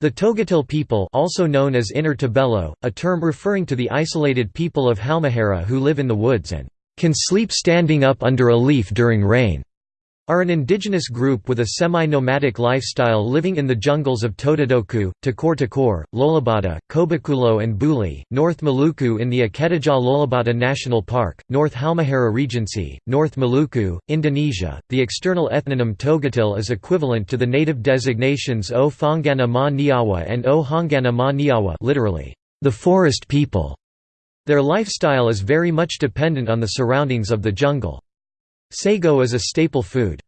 The Togutil people also known as Inner Tobelo, a term referring to the isolated people of Halmahera who live in the woods and can sleep standing up under a leaf during rain are an indigenous group with a semi-nomadic lifestyle living in the jungles of Tododoku, Takor Takor, Lolobata, Kobakulo and Buli, North Maluku in the Akedajah Lolobata National Park, North Halmahera Regency, North Maluku, Indonesia. The external ethnonym Togutil is equivalent to the native designations O Fongana Ma Niawa and O Hongana Ma Niawa literally, the forest people. Their lifestyle is very much dependent on the surroundings of the jungle. Sago is a staple food.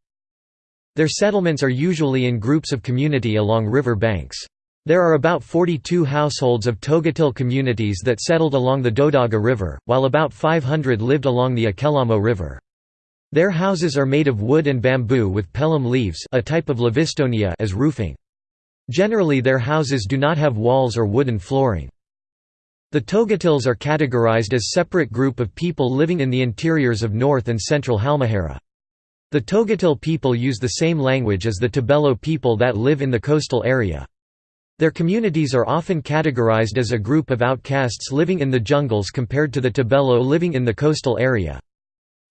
Their settlements are usually in groups of community along river banks. There are about 42 households of Togutil communities that settled along the Dodaga River, while about 500 lived along the Akelamo River. Their houses are made of wood and bamboo with pelham leaves a type of Livistona as roofing. Generally their houses do not have walls or wooden flooring. The Togutils are categorized as separate group of people living in the interiors of north and central Halmahera. The Togutil people use the same language as the Tobelo people that live in the coastal area. Their communities are often categorized as a group of outcasts living in the jungles compared to the Tobelo living in the coastal area.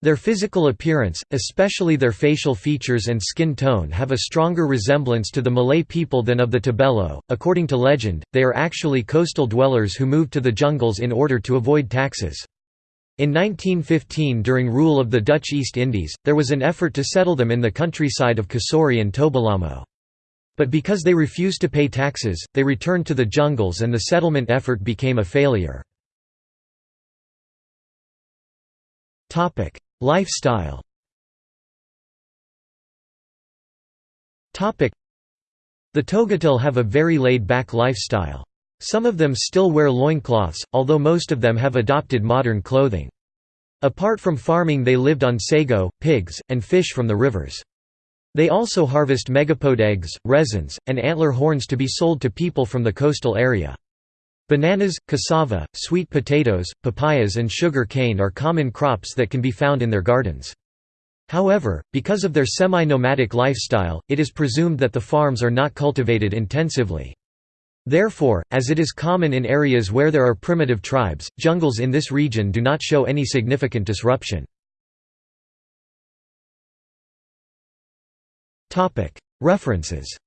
Their physical appearance, especially their facial features and skin tone have a stronger resemblance to the Malay people than of the Tobelo. According to legend, they are actually coastal dwellers who moved to the jungles in order to avoid taxes. In 1915 during rule of the Dutch East Indies, there was an effort to settle them in the countryside of Kasori and Tobalamo. But because they refused to pay taxes, they returned to the jungles and the settlement effort became a failure. Lifestyle The Togutil have a very laid-back lifestyle. Some of them still wear loincloths, although most of them have adopted modern clothing. Apart from farming they lived on sago, pigs, and fish from the rivers. They also harvest megapode eggs, resins, and antler horns to be sold to people from the coastal area. Bananas, cassava, sweet potatoes, papayas and sugar cane are common crops that can be found in their gardens. However, because of their semi-nomadic lifestyle, it is presumed that the farms are not cultivated intensively. Therefore, as it is common in areas where there are primitive tribes, jungles in this region do not show any significant disruption. References